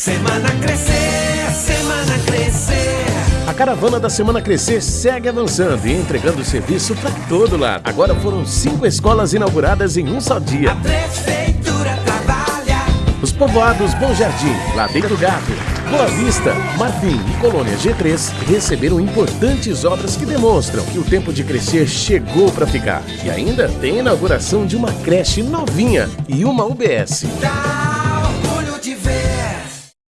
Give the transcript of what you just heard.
Semana Crescer, Semana Crescer. A caravana da Semana Crescer segue avançando e entregando serviço para todo lado. Agora foram cinco escolas inauguradas em um só dia. A Prefeitura trabalha. Os povoados Bom Jardim, Ladeira do Gato, Boa Vista, Marfim e Colônia G3 receberam importantes obras que demonstram que o tempo de crescer chegou para ficar. E ainda tem a inauguração de uma creche novinha e uma UBS. Tá.